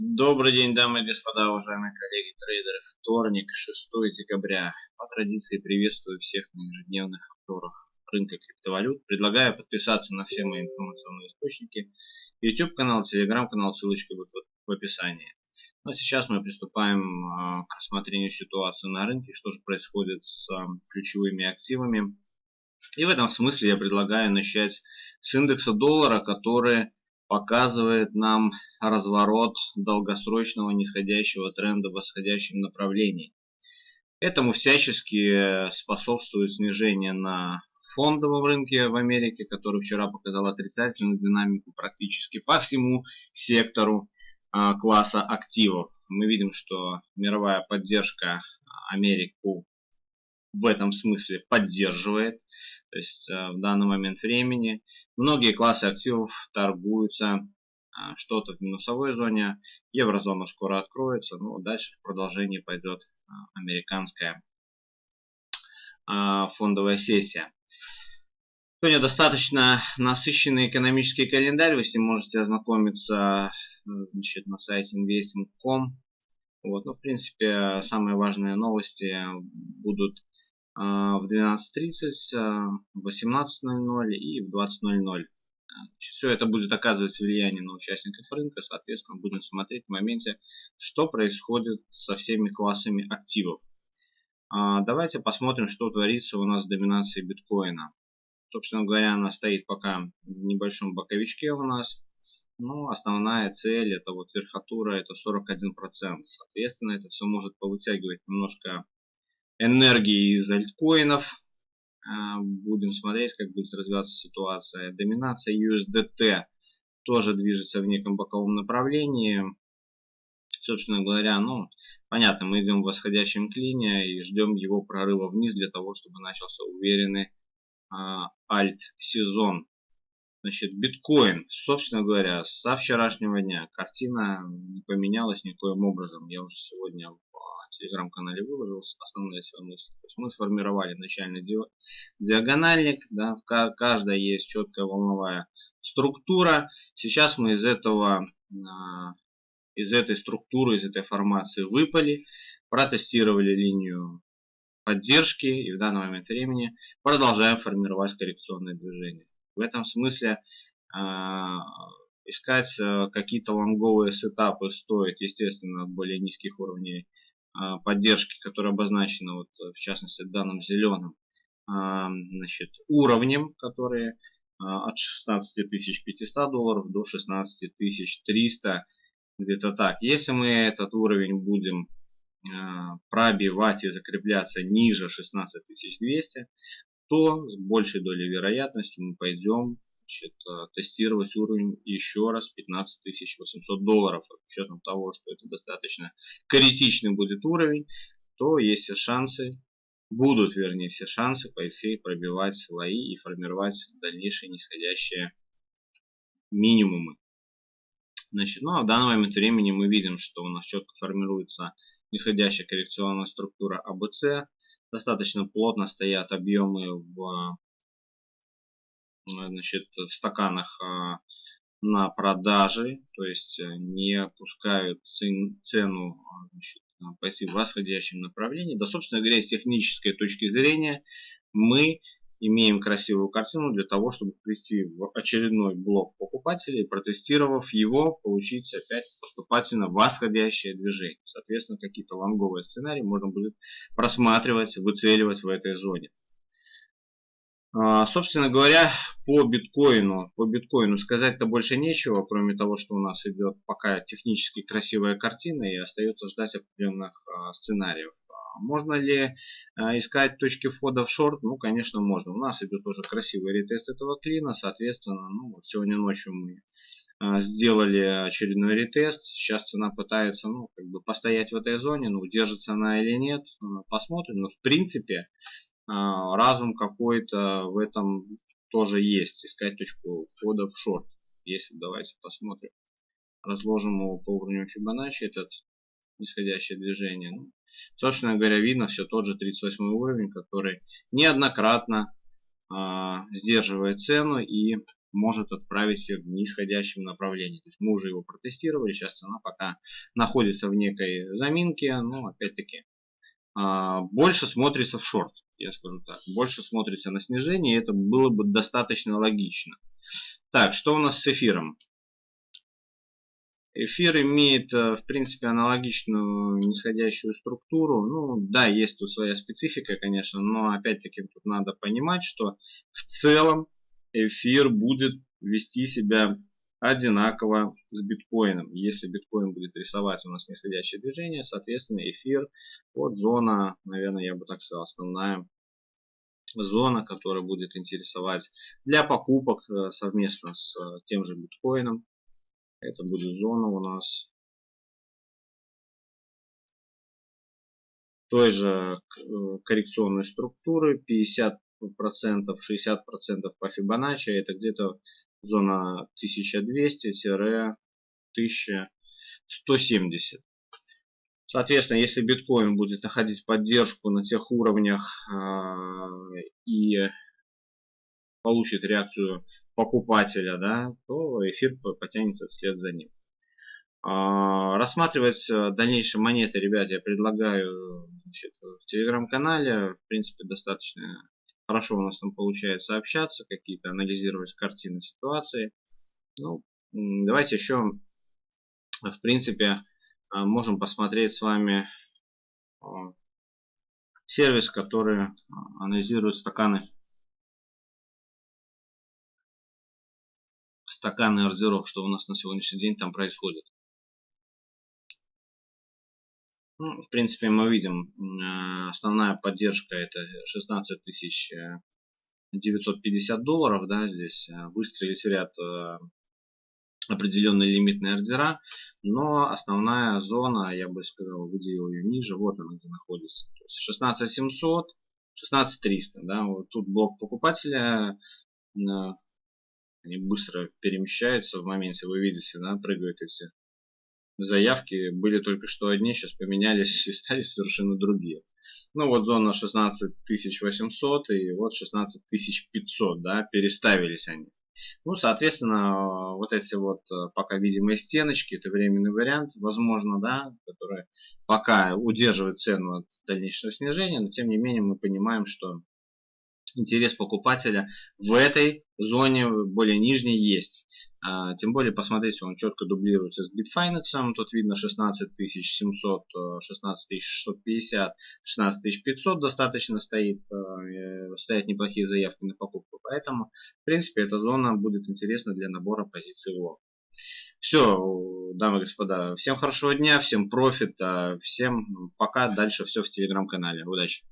Добрый день, дамы и господа, уважаемые коллеги трейдеры. Вторник, 6 декабря. По традиции приветствую всех на ежедневных обзорах рынка криптовалют. Предлагаю подписаться на все мои информационные источники. YouTube канал, Telegram канал, ссылочка будет в описании. Ну а сейчас мы приступаем а, к рассмотрению ситуации на рынке, что же происходит с а, ключевыми активами. И в этом смысле я предлагаю начать с индекса доллара, который показывает нам разворот долгосрочного нисходящего тренда в восходящем направлении. Этому всячески способствует снижение на фондовом рынке в Америке, который вчера показал отрицательную динамику практически по всему сектору а, класса активов. Мы видим, что мировая поддержка Америку в этом смысле поддерживает. То есть э, в данный момент времени многие классы активов торгуются а, что-то в минусовой зоне. Еврозона скоро откроется. Ну, дальше в продолжении пойдет а, американская фондовая сессия. Сегодня достаточно насыщенный экономический календарь. Вы с ним можете ознакомиться значит, на сайте investing.com. Вот, ну, в принципе, самые важные новости будут в 12.30, а, в 18.00 и в 20.00. Все это будет оказывать влияние на участников рынка, соответственно, будем смотреть в моменте, что происходит со всеми классами активов. А, давайте посмотрим, что творится у нас с доминацией биткоина. Собственно говоря, она стоит пока в небольшом боковичке у нас. Но основная цель, это вот верхотура, это 41%. Соответственно, это все может повытягивать немножко энергии из альткоинов. А, будем смотреть, как будет развиваться ситуация. Доминация USDT тоже движется в неком боковом направлении. Собственно говоря, ну, понятно, мы идем в восходящем клине и ждем его прорыва вниз для того, чтобы начался уверенный а, альт-сезон. Значит, биткоин, собственно говоря, со вчерашнего дня картина не поменялась никоим образом. Я уже сегодня в телеграм-канале выложил основные свои мысли. То есть мы сформировали начальный диагональник, да, в каждой есть четкая волновая структура. Сейчас мы из этого а, из этой структуры, из этой формации выпали, протестировали линию поддержки и в данный момент времени продолжаем формировать коррекционные движения. В этом смысле э, искать э, какие-то лонговые сетапы стоит, естественно, от более низких уровней э, поддержки, которые обозначены, вот, в частности, данным зеленым значит, уровнем, которые от 16 500 долларов до 16 300 где-то так. Если мы этот уровень будем пробивать и закрепляться ниже 16 200, то с большей долей вероятности мы пойдем значит, э, тестировать уровень еще раз 15 800 долларов. С учетом того, что это достаточно критичный будет уровень, то есть все шансы, будут вернее все шансы пойти пробивать слои и формировать дальнейшие нисходящие минимумы. Значит, ну а в данный момент времени мы видим, что у нас четко формируется нисходящая коррекционная структура АБЦ достаточно плотно стоят объемы в, значит, в стаканах а, на продажи, то есть э, не пускают цену значит, пойти в восходящем направлении. Да, собственно говоря, с технической точки зрения мы имеем красивую картину для того, чтобы прийти в очередной блок покупателей, протестировав его, получить опять поступательно восходящее движение. Соответственно, какие-то лонговые сценарии можно будет просматривать, выцеливать в этой зоне. А, собственно говоря, по биткоину, по биткоину сказать-то больше нечего, кроме того, что у нас идет пока технически красивая картина и остается ждать определенных а, сценариев. Можно ли а, искать точки входа в шорт? Ну, конечно, можно. У нас идет тоже красивый ретест этого клина. Соответственно, ну, сегодня ночью мы а, сделали очередной ретест. Сейчас цена пытается ну, как бы постоять в этой зоне. Ну, держится она или нет, посмотрим. Но в принципе а, разум какой-то в этом тоже есть. Искать точку входа в шорт. Если давайте посмотрим. Разложим его по уровню Фибоначчи этот нисходящее движение. Ну, собственно говоря, видно все тот же 38 уровень, который неоднократно сдерживает цену и может отправить в нисходящем направлении. То есть мы уже его протестировали, сейчас цена пока находится в некой заминке, но опять-таки больше смотрится в шорт, я скажу так. Больше смотрится на снижение, это было бы достаточно логично. Так, что у нас с эфиром? Эфир имеет, э, в принципе, аналогичную нисходящую структуру. Ну, да, есть тут своя специфика, конечно, но опять-таки тут надо понимать, что в целом эфир будет вести себя одинаково с биткоином. Если биткоин будет рисовать у нас нисходящее движение, соответственно, эфир, вот зона, наверное, я бы так сказал, основная зона, которая будет интересовать для покупок э, совместно с э, тем же биткоином. Это будет зона у нас той же э, коррекционной структуры 50%, 60% по Fibonacci. Это где-то зона 1200-1170. Соответственно, если биткоин будет находить поддержку на тех уровнях э, и получит реакцию покупателя, да, то эфир потянется вслед за ним. А, рассматривать э, дальнейшие монеты, ребят, я предлагаю значит, в телеграм-канале. В принципе, достаточно хорошо у нас там получается общаться, какие-то анализировать картины ситуации. Ну, давайте еще, в принципе, э, можем посмотреть с вами э, сервис, который анализирует стаканы стаканы ордеров, что у нас на сегодняшний день там происходит. Ну, в принципе, мы видим, э, основная поддержка это 16 950 э, долларов. Да, здесь э, выстрелить в ряд определенные лимитные ордера, но основная зона, я бы сказал, выделил ее ниже, вот она где находится. 16 700, 16 300, да, вот тут блок покупателя они быстро перемещаются в моменте, вы видите, да, прыгают эти заявки. Были только что одни, сейчас поменялись и стали совершенно другие. Ну вот зона 16800 и вот 16500, да, переставились они. Ну, соответственно, вот эти вот э, пока видимые стеночки, это временный вариант, возможно, да, который пока удерживает цену от дальнейшего снижения, но тем не менее мы понимаем, что интерес покупателя в этой зоне более нижней есть. А, тем более, посмотрите, он четко дублируется с Bitfinex. Тут видно 16700, 16650, 16500 достаточно стоит. Э, стоят неплохие заявки на покупку. Поэтому, в принципе, эта зона будет интересна для набора позиций лонг. Все, дамы и господа, всем хорошего дня, всем профита, всем пока, дальше все в телеграм-канале. Удачи!